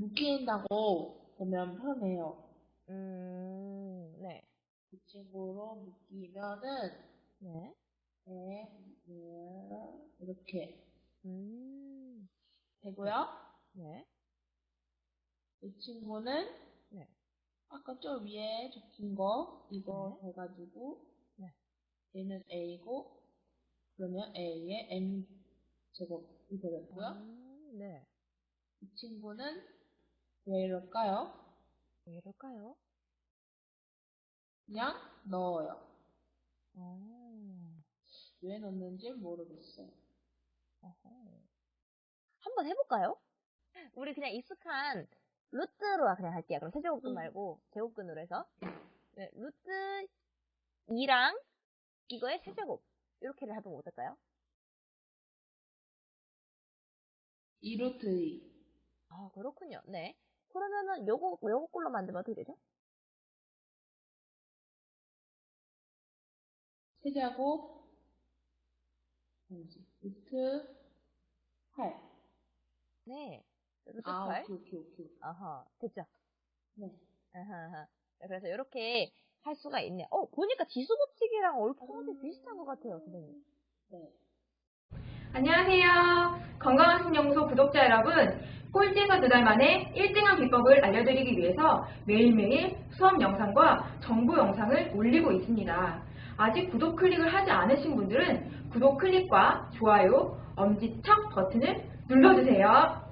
묶인다고 보면 편해요. 음, 네. 이 친구로 묶이면은 네. 네, 네, 이렇게 음, 되고요. 네. 이 친구는 네. 아까 저 위에 적힌 거 이거 네. 해가지고 네. 얘는 A고 그러면 A에 M 제곱이 되겠고요. 음, 네. 이 친구는 왜 이럴까요? 왜 이럴까요? 그냥 넣어요. 어, 왜 넣는지 모르겠어요. 어허. 한번 해볼까요? 우리 그냥 익숙한 루트로 그냥 할게요. 그럼 세제곱근 음. 말고 제곱근으로 해서. 네, 루트 2랑 이거의 세제곱. 이렇게를 해보면 어떨까요? 2루트 2. 아, 그렇군요. 네. 그러면은 요거, 요거 꼴로 만들면 어떻게 되죠? 세제곱 아니지 루트 8. 네. 루트 아 8. 오케이 오케이 오케이. 아하, 됐죠? 네. 아하. 네, 그래서 이렇게 할 수가 있네요. 어, 보니까 지수법칙이랑 얼추 비슷한 것 같아요, 선생님. 네. 안녕하세요. 건강한 신영소 구독자 여러분. 꼴찌에서 두 달 만에 1등한 비법을 알려드리기 위해서 매일매일 수업 영상과 정보 영상을 올리고 있습니다. 아직 구독 클릭을 하지 않으신 분들은 구독 클릭과 좋아요, 엄지척 버튼을 눌러주세요.